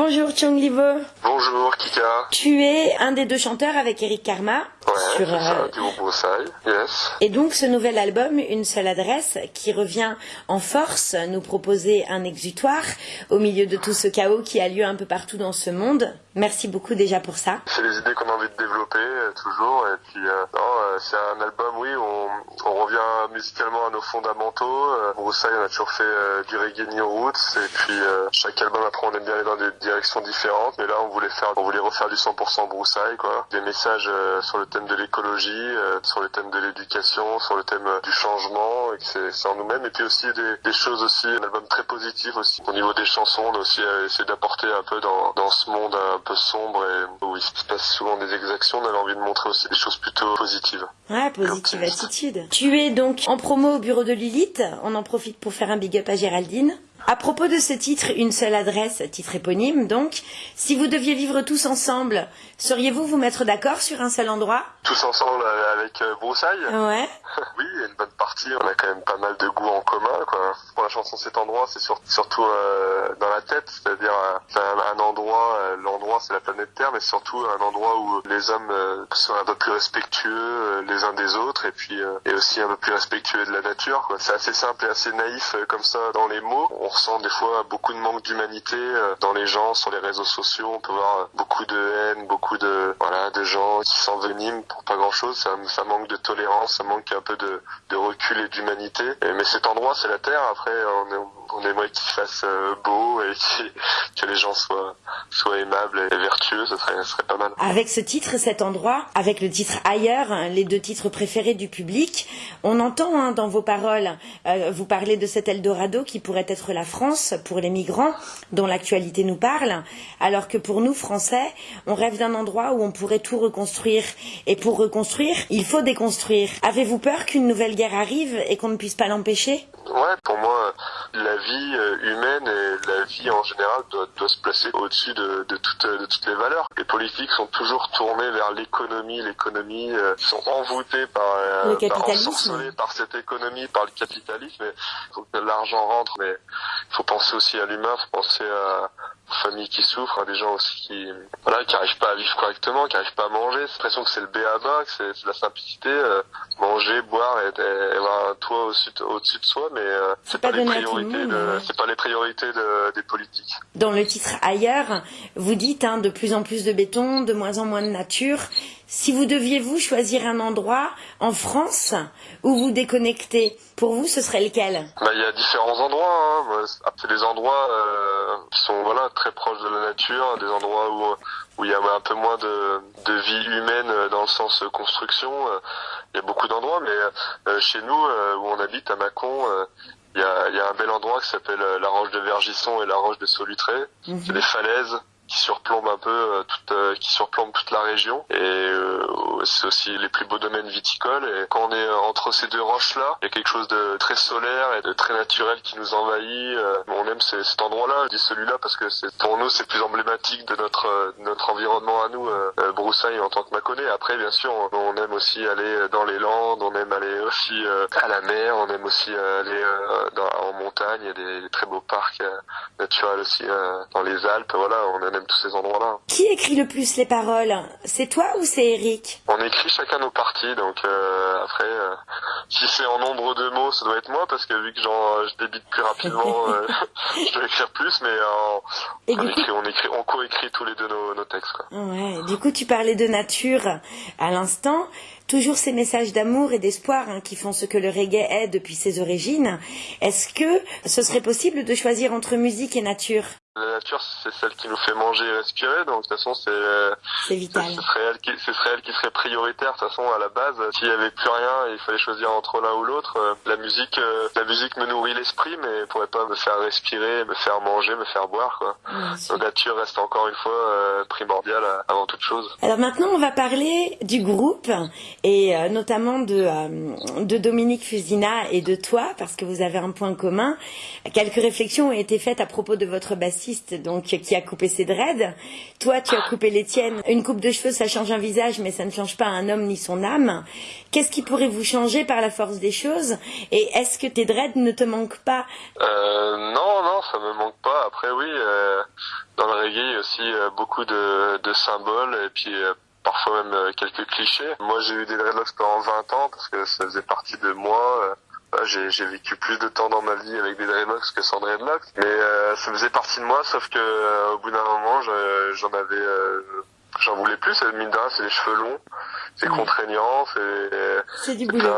Bonjour Chung Livo. Bonjour Kika. Tu es un des deux chanteurs avec Eric Karma. Ouais, sur, ça, euh, du yes. Et donc ce nouvel album, Une seule adresse, qui revient en force nous proposer un exutoire au milieu de tout ce chaos qui a lieu un peu partout dans ce monde. Merci beaucoup déjà pour ça. C'est les idées qu'on a envie de développer euh, toujours et puis euh, euh, c'est un album oui où on, on revient musicalement à nos fondamentaux. Broussailles on a toujours fait du reggae new roots et puis chaque album après on aime bien aller dans des directions différentes mais là on voulait faire on voulait refaire du 100% Broussailles quoi. Des messages sur le thème de l'écologie, euh, sur le thème de l'éducation, sur le thème euh, du changement et que c'est en nous-mêmes et puis aussi des, des choses aussi un album très positif aussi au niveau des chansons on a aussi euh, essayé d'apporter un peu dans, dans ce monde un peu sombre et où il se passe souvent des exactions on avait envie de montrer aussi des choses plutôt positives. Ouais, positive attitude. Tu es donc en promo au bureau de Lilith. On en profite pour faire un big up à Géraldine. À propos de ce titre, une seule adresse, titre éponyme donc, si vous deviez vivre tous ensemble, sauriez-vous vous mettre d'accord sur un seul endroit? Tous ensemble euh, avec euh, Broussailles Ouais. Oui, il y a une bonne partie. On a quand même pas mal de goûts en commun. Quoi. Pour la chanson Cet endroit, c'est sur- surtout euh, dans la tête, c'est-à-dire euh, un, un endroit, euh, l'endroit c'est la planète Terre, mais surtout un endroit où les hommes euh, sont un peu plus respectueux euh, les uns des autres et puis euh, et aussi un peu plus respectueux de la nature. C'est assez simple et assez naïf euh, comme ça dans les mots. On ressent des fois beaucoup de manque d'humanité euh, dans les gens, sur les réseaux sociaux. On peut voir beaucoup de haine, beaucoup de voilà de gens qui s'enveniment pour pas grand-chose. Ça, ça manque de tolérance, ça manque un peu de, de recul et d'humanité. Mais cet endroit, c'est la Terre. Après, on, on aimerait qu'il fasse euh, beau et que les gens soient, soient aimables et vertueux. Ce serait, serait pas mal. Avec ce titre, cet endroit, avec le titre Ailleurs, hein, les deux titres préférés du public, on entend hein, dans vos paroles, euh, vous parlez de cet Eldorado qui pourrait être la France pour les migrants, dont l'actualité nous parle, alors que pour nous, Français, on rêve d'un endroit où on pourrait tout reconstruire. Et pour reconstruire, il faut déconstruire. Avez-vous peur qu'une nouvelle guerre arrive et qu'on ne puisse pas l'empêcher? Ouais, pour moi, la vie euh, humaine et la vie en général doit, doit se placer au-dessus de, de, toutes, de toutes les valeurs. Les politiques sont toujours tournés vers l'économie, l'économie euh, sont envoûtés par, euh, Le par- capitalisme. ensorcelés par cette économie, par le capitalisme. Il faut que l'argent rentre, mais il faut penser aussi à l'humain, il faut penser à familles qui souffrent, à des gens aussi qui voilà qui arrivent pas à vivre correctement, qui arrivent pas à manger. C'est l'impression que c'est le B à bas, que c'est la simplicité, euh, manger, boire et, et avoir un toit au-dessus de, au-dessus de soi, mais euh, c'est pas pas, les priorités c'est pas les priorités de- des politiques. Dans le titre Ailleurs, vous dites hein, de plus en plus de béton, de moins en moins de nature. Si vous deviez vous choisir un endroit en France où vous déconnectez, pour vous ce serait lequel? Bah, il y a différents endroits. Hein. Moi, c'est- des endroits euh, qui sont voilà très proches de la nature, des endroits où où il y a un peu moins de, de vie humaine euh, dans le sens euh, construction. Il y a beaucoup d'endroits, mais euh, chez nous euh, où on habite à Mâcon, il y a, y a un bel endroit qui s'appelle la roche de Vergisson et la roche de Solutré. C'est des falaises qui surplombent un peu euh, toute euh, qui surplombent toute la région. Et euh, c'est aussi les plus beaux domaines viticoles. Et quand on est entre ces deux roches là il y a quelque chose de très solaire et de très naturel qui nous envahit on aime cet endroit là je dis celui-là parce que pour nous c'est plus emblématique de notre de notre environnement à nous Broussailles en tant que Mâconnais. Après bien sûr on, aime aussi aller dans les Landes on aime aller aussi à la mer on aime aussi aller en montagne. Il y a des, très beaux parcs naturels aussi dans les Alpes. Voilà tous ces endroits là Qui écrit le plus les paroles? C'est toi ou c'est Eric? On écrit chacun nos parties, donc euh, après, euh, si c'est en nombre de mots, ça doit être moi, parce que vu que j'en, je débite plus rapidement, euh, je dois écrire plus, mais on, coup- écrit, on écrit, on co-écrit tous les deux nos, nos textes. Quoi. Ouais, du coup tu parlais de nature à l'instant. Toujours ces messages d'amour et d'espoir hein, qui font ce que le reggae est depuis ses origines. Est-ce que ce serait possible de choisir entre musique et nature? La nature, c'est celle qui nous fait manger et respirer, donc de toute façon, c'est, ce vital. serait elle qui, ce serait elle qui serait prioritaire. De toute façon, à la base, s'il y avait plus rien, et il fallait choisir entre l'un ou l'autre. euh, La musique, euh, la musique me nourrit l'esprit, mais pourrait pas me faire respirer, me faire manger, me faire boire, quoi. La nature reste encore une fois euh, primordiale avant toute chose. Alors maintenant, on va parler du groupe et notamment de, de Dominique Fusina et de toi, parce que vous avez un point commun. Quelques réflexions ont été faites à propos de votre bassiste donc qui a coupé ses dreads. Toi, tu as coupé les tiennes. Une coupe de cheveux, ça change un visage, mais ça ne change pas un homme ni son âme. Qu'est-ce qui pourrait vous changer par la force des choses? Et est-ce que tes dreads ne te manquent pas? Euh, Non, non, ça me manque pas. Après, oui, euh, dans le reggae, il y a aussi euh, beaucoup de, de, symboles et puis parfois même quelques clichés. Moi, j'ai eu des dreadlocks pendant 20 ans parce que ça faisait partie de moi. J'ai vécu plus de temps dans ma vie avec des dreadlocks que sans dreadlocks, mais euh, ça faisait partie de moi. Sauf que euh, au bout d'un moment, j'en avais, euh, j'en voulais plus. Mine c'est les cheveux longs, c'est contraignant, c'est. C'est du boulot.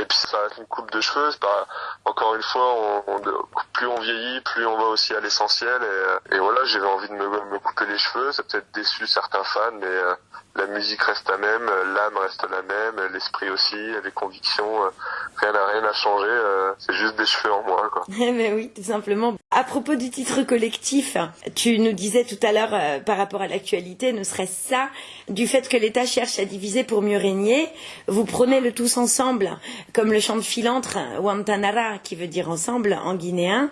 Et puis ça reste une coupe de cheveux. Pas, encore une fois, on, on, plus on vieillit, plus on va aussi à l'essentiel. Et, et, voilà, j'avais envie de me, couper les cheveux. Ça peut-être déçu certains fans, mais euh, la musique reste la même, l'âme reste la même, l'esprit aussi, les convictions. Euh, rien n'a rien à changer. Euh, c'est juste des cheveux en moins, quoi. mais oui, tout simplement. À propos du titre collectif, tu nous disais tout à l'heure euh, par rapport à l'actualité, ne serait-ce ça du fait que l'État cherche à diviser pour mieux régner Vous prenez le tous ensemble, comme le chant de Philantre, Wantanara, qui veut dire ensemble en guinéen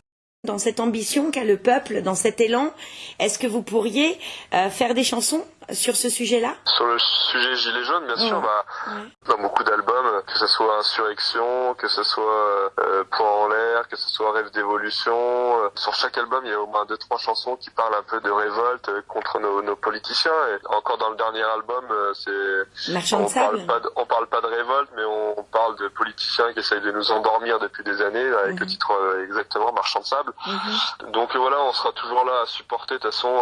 dans cette ambition qu'a le peuple, dans cet élan, est-ce que vous pourriez euh, faire des chansons? Sur ce sujet-là Sur le sujet Gilets jaunes, bien sûr, bah, ouais. dans beaucoup d'albums, que ce soit Insurrection, que ce soit euh, Point en l'air, que ce soit Rêve d'évolution, euh, sur chaque album, il y a au moins deux trois chansons qui parlent un peu de révolte contre nos, nos politiciens. Et encore dans le dernier album, euh, c'est on parle pas de, on parle pas de révolte, mais on, parle de politiciens qui essayent de nous endormir depuis des années, avec le titre euh, exactement Marchand de sable. Mmh. Donc voilà, on sera toujours là à supporter de toute façon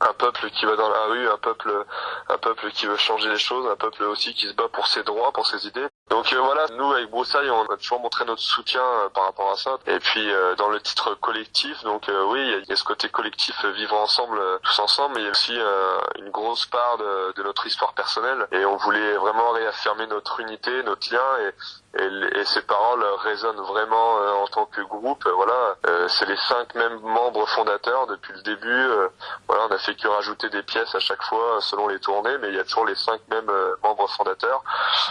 un peuple qui va dans la rue, un peuple un peuple qui veut changer les choses, un peuple aussi qui se bat pour ses droits, pour ses idées. Donc euh, voilà, nous avec Broussailles, on a toujours montré notre soutien euh, par rapport à ça. Et puis euh, dans le titre collectif, donc oui, il y, y, a ce côté collectif vivre ensemble, tous ensemble, mais il y a aussi une grosse part de, de, notre histoire personnelle. Et on voulait vraiment réaffirmer notre unité, notre lien. Et, et, et ces paroles résonnent vraiment en tant que groupe. Voilà, c'est les cinq mêmes membres fondateurs depuis le début. voilà, on a fait que rajouter des pièces à chaque fois selon les tournées, mais il y a toujours les cinq mêmes membres fondateurs.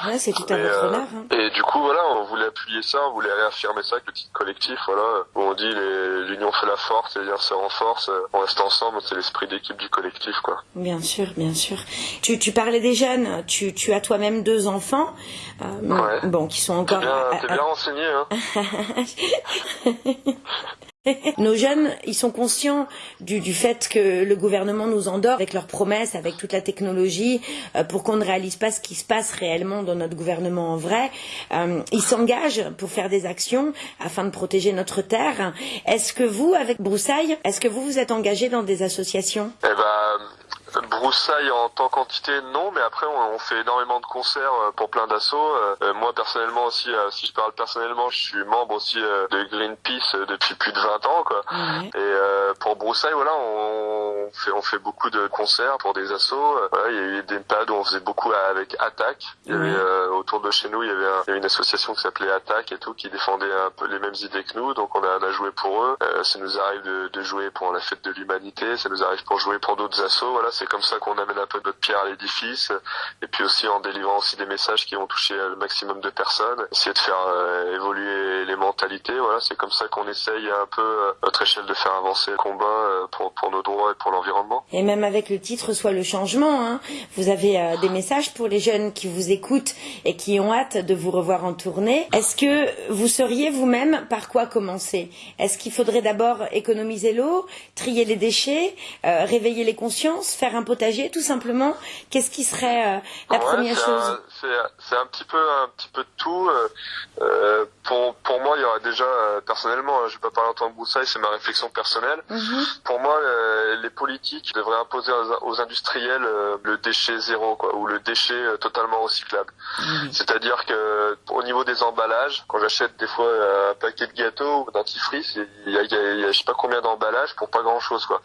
Ouais, c'est tout à votre Hein. Et du coup, voilà, on voulait appuyer ça, on voulait réaffirmer ça avec le titre collectif, voilà, où on dit l'union fait la force, les liens se renforcent, on reste ensemble, c'est l'esprit d'équipe du collectif, quoi. Bien sûr, bien sûr. Tu, tu parlais des jeunes, tu, tu as toi-même deux enfants, euh, ouais. bon, qui sont encore... T'es bien, bien renseigné, hein Nos jeunes, ils sont conscients du, du, fait que le gouvernement nous endort avec leurs promesses, avec toute la technologie, euh, pour qu'on ne réalise pas ce qui se passe réellement dans notre gouvernement en vrai. Euh, ils s'engagent pour faire des actions afin de protéger notre terre. Est-ce que vous, avec Broussailles, est-ce que vous vous êtes engagé dans des associations? Eh ben, Broussailles en tant qu'entité, non, mais après on, on, fait énormément de concerts pour plein d'assauts. Euh, moi personnellement aussi, euh, si je parle personnellement, je suis membre aussi euh, de Greenpeace depuis plus de 20 ans, quoi. Mmh. Et pour Broussailles, voilà, on fait on fait beaucoup de concerts pour des assos. Voilà, il y a eu des périodes où on faisait beaucoup avec Attaque. Il y avait autour de chez nous, il y avait, un, il y avait une association qui s'appelait Attaque et tout, qui défendait un peu les mêmes idées que nous. Donc on a, on a joué pour eux. ça nous arrive de, de, jouer pour la fête de l'humanité. Ça nous arrive pour jouer pour d'autres assos. Voilà, c'est comme ça qu'on amène un peu notre pierre à l'édifice et puis aussi en délivrant aussi des messages qui vont toucher le maximum de personnes essayer de faire euh, évoluer les mentalités voilà. C'est comme ça qu'on essaye un peu à notre échelle de faire avancer le combat euh, pour, pour nos droits et pour l'environnement. Et même avec le titre soit le changement hein, vous avez euh, des messages pour les jeunes qui vous écoutent et qui ont hâte de vous revoir en tournée. Est-ce que vous sauriez vous-même par quoi commencer? Est-ce qu'il faudrait d'abord économiser l'eau trier les déchets réveiller les consciences faire un potager tout simplement Qu'est-ce qui serait euh, la ouais, première chose? C'est un petit peu un petit peu de tout. Euh, pour pour moi, il y aurait déjà euh, personnellement, je vais pas parler en tant que broussaille, c'est ma réflexion personnelle. Mm -hmm. Pour moi, euh, les politiques devraient imposer aux, aux industriels euh, le déchet zéro, quoi, ou le déchet euh, totalement recyclable. Mm -hmm. C'est-à-dire que au niveau des emballages, quand j'achète des fois un paquet de gâteaux ou dentifrice, il y a, il y a, il y a je sais pas combien d'emballages pour pas grand chose, quoi.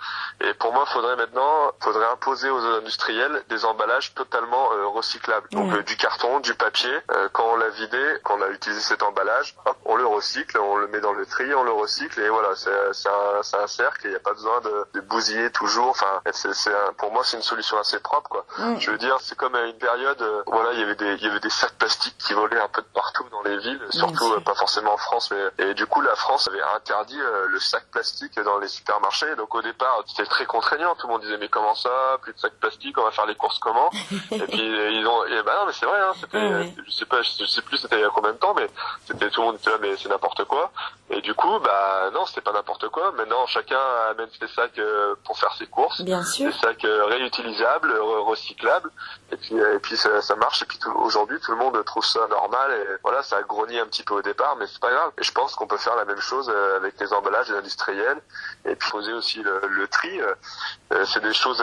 Et pour moi, faudrait maintenant, faudrait imposer aux industriels des emballages totalement euh, recyclables. Donc euh, du carton, du papier. Euh, quand on l'a vidé, quand on a utilisé cet emballage, hop, on le recycle, on le met dans le tri, on le recycle et voilà, c'est un, cercle. Il n'y a pas besoin de, de bousiller toujours. Enfin, c'est pour moi, c'est une solution assez propre, quoi. Je veux dire, c'est comme à une période, voilà, il y avait des il y avait des sacs plastiques qui volaient un peu de partout dans dans les villes, surtout pas forcément en France, mais et du coup la France avait interdit le sac plastique dans les supermarchés. Donc au départ c'était très contraignant, tout le monde disait mais comment ça, plus de sac plastique, on va faire les courses comment Et puis ils ont, et bah non mais c'est vrai, hein, c'était, je sais pas, je sais plus c'était il y a combien de temps, mais c'était tout le monde était là mais c'est n'importe quoi. Et du coup bah non c'était pas n'importe quoi. Maintenant chacun amène ses sacs pour faire ses courses, Bien sûr. des sacs réutilisables, recyclables, et puis et puis ça, ça marche. Et puis aujourd'hui tout le monde trouve ça normal et voilà ça a grogné un petit peu au départ, mais c'est pas grave. Et je pense qu'on peut faire la même chose avec les emballages industriels et puis poser aussi le, le tri. c'est des choses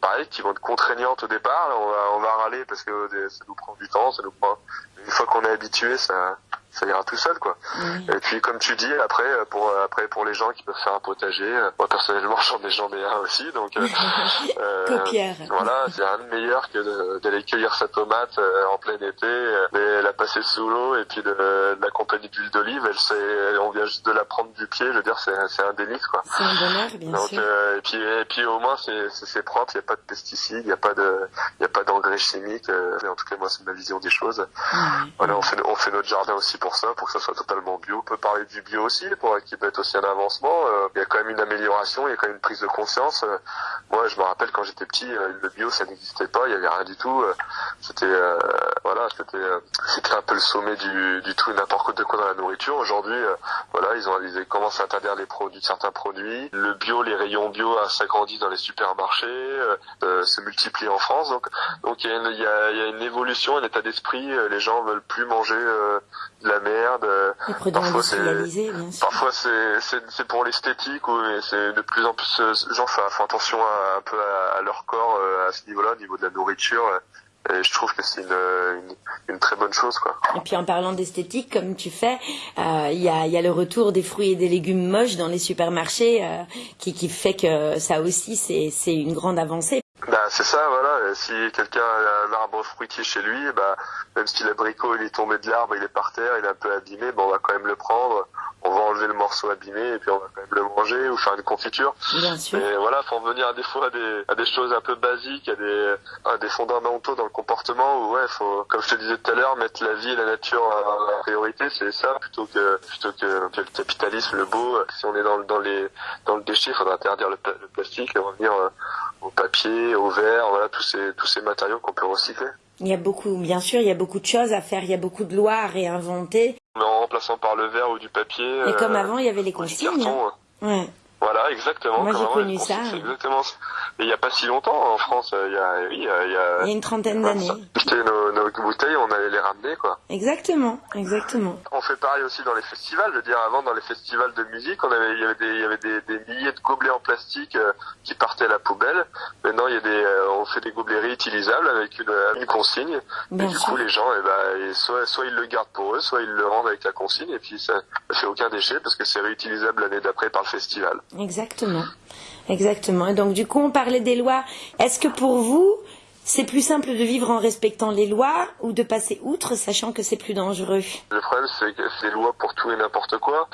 pareilles qui vont être contraignantes au départ. On va, on va râler parce que ça nous prend du temps, ça nous prend. Une fois qu'on est habitué, ça ça ira tout seul quoi. Et puis comme tu dis après pour après pour les gens qui peuvent faire un potager, moi personnellement j'en ai j'en ai un aussi donc euh, euh, voilà c'est un de meilleur que d'aller cueillir sa tomate euh, en plein été, mais la passer sous l'eau et puis de, de la compagnie d'huile d'olive, elle c'est on vient juste de la prendre du pied, je veux dire c'est c'est un délice quoi. C'est un bonheur bien donc, sûr. et puis et puis au moins c'est c'est propre, il y a pas de pesticides, il y a pas de il y a pas d'engrais chimiques. en tout cas moi c'est ma vision des choses. Voilà on fait on fait notre jardin aussi pour ça, pour que ça soit totalement bio. On peut parler du bio aussi, pour qui peut être aussi un avancement. Euh, il y a quand même une amélioration, il y a quand même une prise de conscience. Euh, moi, je me rappelle quand j'étais petit, euh, le bio ça n'existait pas, il y avait rien du tout. c'était voilà, c'était c'était un peu le sommet du, du tout et n'importe quoi dans la nourriture. Aujourd'hui, voilà, ils ont ils commencent à interdire les produits, certains produits. Le bio, les rayons bio s'agrandissent dans les supermarchés, se multiplient en France. Donc donc il y a une, il y a, il y a une évolution, un état d'esprit. Les gens veulent plus manger de la merde. Les produits parfois c'est bien sûr. parfois c'est c'est pour l'esthétique ou mais c'est de plus en plus les gens font, attention à, un peu à, à leur corps à ce niveau-là, au niveau de la nourriture. Et je trouve que c'est une, une, une, très bonne chose. Quoi. Et puis en parlant d'esthétique, comme tu fais, il euh, y, a, y a le retour des fruits et des légumes moches dans les supermarchés euh, qui, qui fait que ça aussi, c'est une grande avancée. Bah, c'est ça, voilà. Si quelqu'un a un arbre fruitier chez lui, bah, même si l'abricot il est tombé de l'arbre, il est par terre, il est un peu abîmé, bah, on va quand même le prendre, on va enlever le morceau abîmé et puis on va quand même le manger ou faire une confiture. Bien sûr. Et voilà, faut en venir à des fois à des, à des choses un peu basiques, à des, à des fondamentaux dans le comportement où ouais, faut, comme je te disais tout à l'heure, mettre la vie et la nature en priorité, c'est ça plutôt que plutôt que, que, le capitalisme, le beau. Si on est dans, dans les dans le déchet, il faudra interdire le, le plastique et revenir au papier, au verre, voilà tous ces tous ces matériaux qu'on peut recycler. Il y a beaucoup, bien sûr, il y a beaucoup de choses à faire, il y a beaucoup de lois à réinventer. Mais en remplaçant par le verre ou du papier. Et comme avant, il y avait les consignes. Carton, ouais. Voilà, exactement. Moi, j'ai connu ça. C'est exactement. Et il n'y a pas si longtemps en France. Il y a, oui, il y a, il y a, il y a une trentaine d'années. Nos, nos bouteilles, on allait les ramener, quoi. Exactement, exactement. On fait pareil aussi dans les festivals. Je veux dire, avant, dans les festivals de musique, on avait, il y avait des, il y avait des, des milliers de gobelets en plastique euh, qui partaient à la poubelle. Maintenant, il y a des, euh, on fait des gobelets réutilisables avec une, une consigne. Bien et du sûr. coup, les gens, eh ben, soit, soit ils le gardent pour eux, soit ils le rendent avec la consigne. Et puis, ça ne fait aucun déchet parce que c'est réutilisable l'année d'après par le festival. Exactement. Exactement. Et donc, du coup, on parlait des lois. Est-ce que pour vous, c'est plus simple de vivre en respectant les lois ou de passer outre, sachant que c'est plus dangereux? Le problème, c'est que c'est des lois pour tout et n'importe quoi.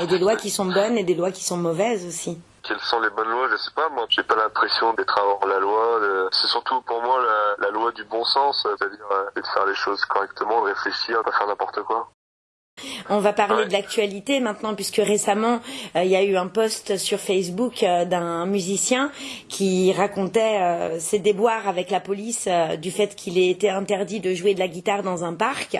Et des lois qui sont bonnes et des lois qui sont mauvaises aussi. Quelles sont les bonnes lois? Je sais pas. Moi, j'ai pas l'impression d'être avant la loi. de- C'est surtout pour moi la, la loi du bon sens, c'est-à-dire euh, de faire les choses correctement, de réfléchir, pas faire n'importe quoi. On va parler de l'actualité maintenant, puisque récemment, euh, il y a eu un post sur Facebook euh, d'un musicien qui racontait euh, ses déboires avec la police du fait qu'il ait été interdit de jouer de la guitare dans un parc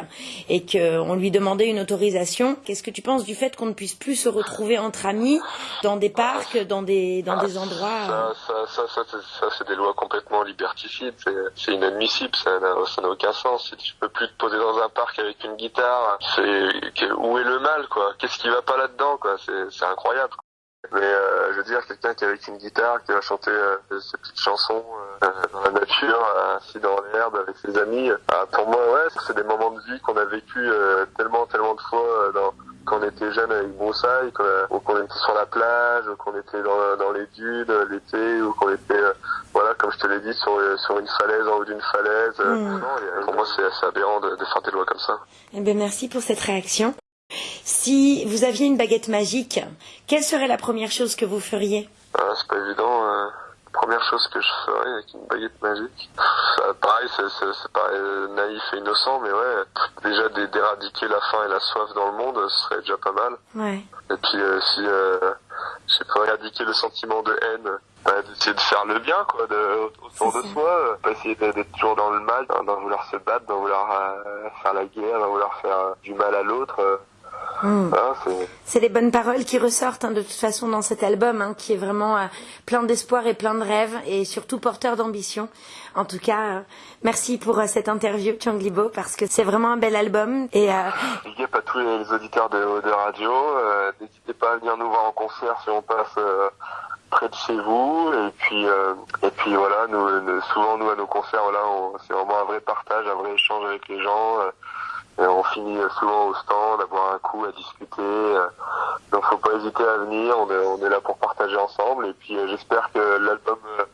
et qu'on lui demandait une autorisation. Qu'est-ce que tu penses du fait qu'on ne puisse plus se retrouver entre amis dans des parcs, dans des, dans Ah, des endroits euh, Ça, ça, ça, ça, c'est- des lois complètement liberticides. C'est, inadmissible. Ça n'a, aucun sens. Si tu peux plus te poser dans un parc avec une guitare, c'est où est le mal, quoi Qu'est-ce qui va pas là-dedans, quoi C'est, incroyable. Mais euh, je veux dire, quelqu'un qui est avec une guitare, qui va chanter euh, ses petites chansons euh, dans la nature, assis dans l'herbe avec ses amis, euh, pour moi, ouais, c'est des moments de vie qu'on a vécu euh, tellement, tellement de fois euh, dans, quand on était jeune avec Broussailles, ou qu'on était sur la plage, ou qu'on était dans, dans les dunes l'été, ou qu'on était, euh, voilà, comme je te l'ai dit, sur, euh, sur une falaise, en haut d'une falaise. Euh, Mm. non, pour moi, c'est assez aberrant de, de faire des lois comme ça. Eh bien, merci pour cette réaction. Si vous aviez une baguette magique, quelle serait la première chose que vous feriez? Ah, c'est pas évident. euh. Première chose que je ferais avec une baguette magique. Ça, pareil, c'est pareil naïf et innocent, mais ouais, déjà d'éradiquer la faim et la soif dans le monde, ce serait déjà pas mal. Ouais. Et puis euh, si euh, je pas, éradiquer le sentiment de haine, bah, d'essayer de faire le bien quoi, de, autour de soi, euh, pas essayer d'être toujours dans le mal, d'en vouloir se battre, d'en vouloir euh, faire la guerre, d'en vouloir faire euh, du mal à l'autre. Hmm. Voilà, c'est les bonnes paroles qui ressortent hein, de toute façon dans cet album, hein, qui est vraiment euh, plein d'espoir et plein de rêves, et surtout porteur d'ambition. En tout cas, euh, merci pour euh, cette interview, Changlibo, parce que c'est vraiment un bel album. Et Big à tous les, auditeurs de, de radio. N'hésitez pas à venir nous voir en concert si on passe près de chez vous. Et puis, euh, et puis voilà, nous, nous- souvent nous à nos concerts, voilà, c'est vraiment un vrai partage, un vrai échange avec les gens. euh, on finit euh, souvent au stand, à boire un coup, à discuter. euh, donc faut pas hésiter à venir. On est, on est là pour partager ensemble. Et puis euh, j'espère que l'album euh,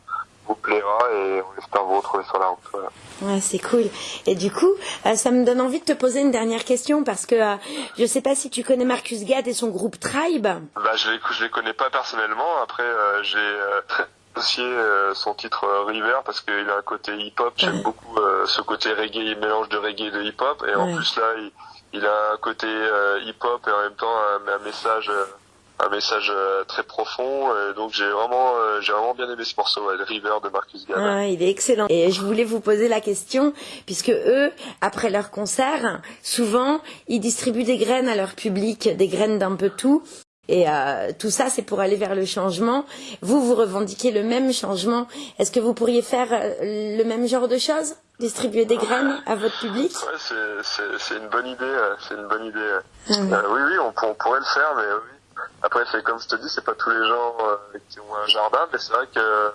vous plaira et on espère vous retrouver sur la route. Voilà. Ouais, c'est cool. Et du coup, euh, ça me donne envie de te poser une dernière question parce que euh, je sais pas si tu connais Marcus Gad et son groupe Tribe. Bah, je les, je les connais pas personnellement. Après, euh, j'ai euh, associé euh, son titre euh, River parce qu'il a un côté hip-hop. J'aime beaucoup euh, ce côté reggae, mélange de reggae et de hip-hop. Et en Ouais. plus là, il, il a un côté euh, hip-hop et en même temps un, un message, euh, un message euh, très profond. Donc j'ai vraiment, euh, j'ai vraiment bien aimé ce morceau, le River de Marcus Garvey. Ah, il est excellent. Et je voulais vous poser la question, puisque eux, après leur concert, souvent, ils distribuent des graines à leur public, des graines d'un peu tout. Et euh, tout ça, c'est pour aller vers le changement. Vous, vous revendiquez le même changement. Est-ce que vous pourriez faire euh, le même genre de choses? Distribuer des graines à votre public Ouais, c'est, une bonne idée. C'est une bonne idée. Ah oui. Euh, oui, oui, on, pour- on pourrait le faire, mais euh, oui. Après, c'est comme je te dis, c'est pas tous les gens euh, qui ont un jardin, mais c'est vrai que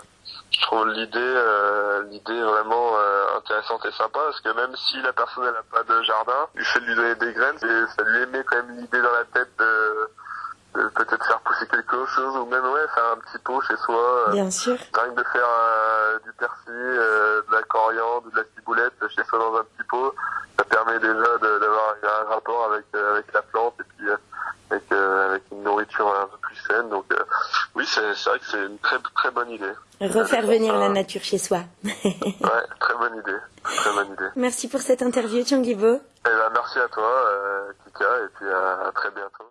je trouve l'idée, euh, l'idée vraiment euh, intéressante et sympa, parce que même si la personne elle a pas de jardin, du fait de lui donner des graines, ça lui émet quand même l'idée dans la tête de, de peut-être faire pousser quelque chose, ou même ouais, faire un petit pot chez soi. euh, Bien sûr. Rien que de faire du persil, de la coriandre, de la chez soi dans un petit pot, ça permet déjà d'avoir un rapport avec euh, avec la plante et puis euh, avec euh, avec une nourriture un peu plus saine. Donc oui, c'est vrai que c'est une très très bonne idée. Refaire venir la nature chez soi. Ouais, très bonne idée, très bonne idée. Merci pour cette interview, Changibo.